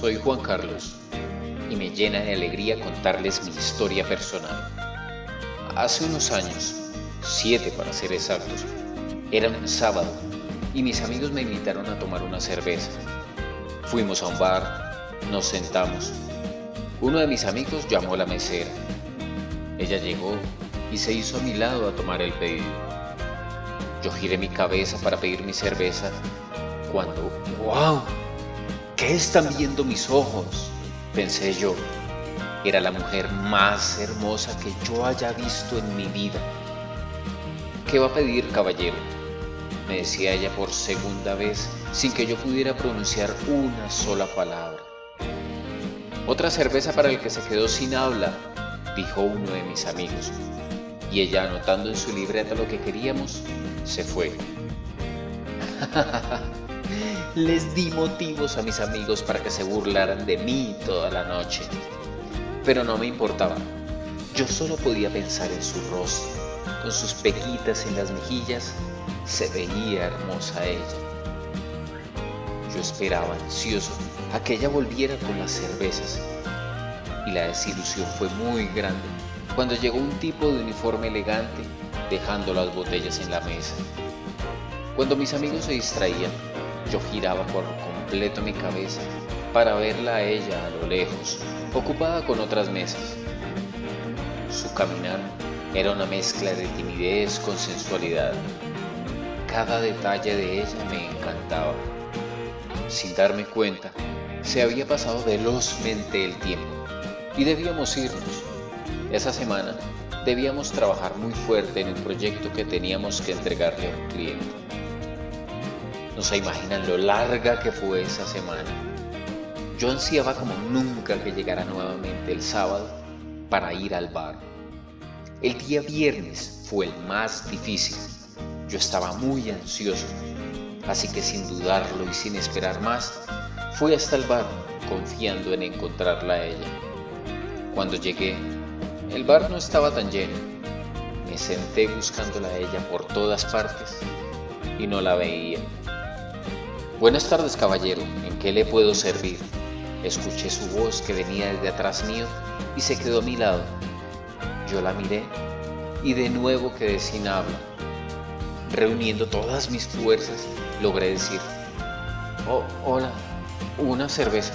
Soy Juan Carlos y me llena de alegría contarles mi historia personal. Hace unos años, siete para ser exactos, era un sábado y mis amigos me invitaron a tomar una cerveza. Fuimos a un bar, nos sentamos. Uno de mis amigos llamó a la mesera. Ella llegó y se hizo a mi lado a tomar el pedido. Yo giré mi cabeza para pedir mi cerveza cuando, ¡wow! ¿Qué están viendo mis ojos? Pensé yo. Era la mujer más hermosa que yo haya visto en mi vida. ¿Qué va a pedir, caballero? Me decía ella por segunda vez sin que yo pudiera pronunciar una sola palabra. Otra cerveza para el que se quedó sin habla, dijo uno de mis amigos. Y ella anotando en su libreta lo que queríamos, se fue. Les di motivos a mis amigos para que se burlaran de mí toda la noche. Pero no me importaba. Yo solo podía pensar en su rostro, con sus pequitas en las mejillas, se veía hermosa ella. Yo esperaba ansioso a que ella volviera con las cervezas y la desilusión fue muy grande cuando llegó un tipo de uniforme elegante dejando las botellas en la mesa. Cuando mis amigos se distraían, yo giraba por completo mi cabeza para verla a ella a lo lejos, ocupada con otras mesas. Su caminar era una mezcla de timidez con sensualidad. Cada detalle de ella me encantaba. Sin darme cuenta, se había pasado velozmente el tiempo y debíamos irnos. Esa semana debíamos trabajar muy fuerte en un proyecto que teníamos que entregarle a un cliente. No se imaginan lo larga que fue esa semana. Yo ansiaba como nunca que llegara nuevamente el sábado para ir al bar. El día viernes fue el más difícil. Yo estaba muy ansioso, así que sin dudarlo y sin esperar más, fui hasta el bar confiando en encontrarla a ella. Cuando llegué, el bar no estaba tan lleno. Me senté buscándola a ella por todas partes y no la veía. Buenas tardes, caballero. ¿En qué le puedo servir? Escuché su voz que venía desde atrás mío y se quedó a mi lado. Yo la miré y de nuevo quedé sin habla. Reuniendo todas mis fuerzas, logré decir, oh, hola, una cerveza.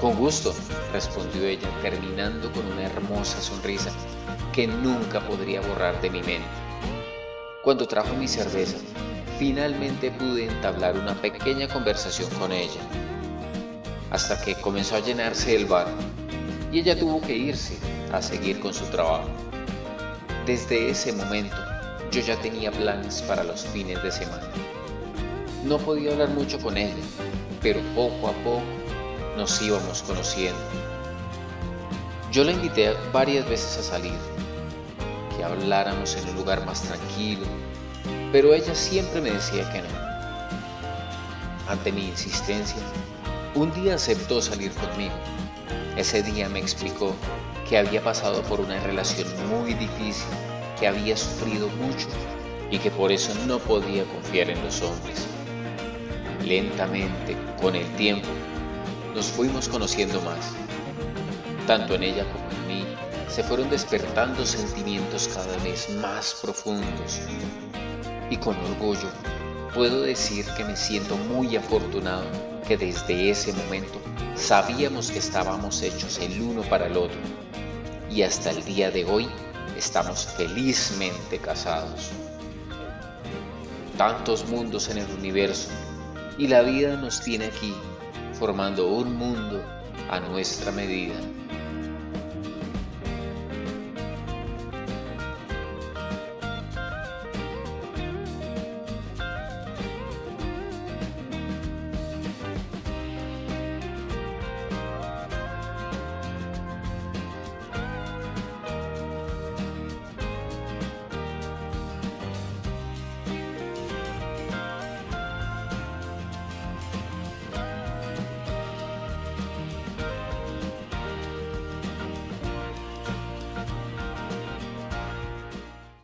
Con gusto, respondió ella, terminando con una hermosa sonrisa que nunca podría borrar de mi mente. Cuando trajo mi cerveza, finalmente pude entablar una pequeña conversación con ella, hasta que comenzó a llenarse el bar y ella tuvo que irse a seguir con su trabajo. Desde ese momento, yo ya tenía planes para los fines de semana. No podía hablar mucho con ella, pero poco a poco nos íbamos conociendo. Yo la invité varias veces a salir, que habláramos en un lugar más tranquilo, pero ella siempre me decía que no. Ante mi insistencia, un día aceptó salir conmigo. Ese día me explicó que había pasado por una relación muy difícil, que había sufrido mucho y que por eso no podía confiar en los hombres. Lentamente, con el tiempo, nos fuimos conociendo más. Tanto en ella como en mí se fueron despertando sentimientos cada vez más profundos. Y con orgullo puedo decir que me siento muy afortunado que desde ese momento sabíamos que estábamos hechos el uno para el otro. Y hasta el día de hoy estamos felizmente casados. Tantos mundos en el universo y la vida nos tiene aquí formando un mundo a nuestra medida.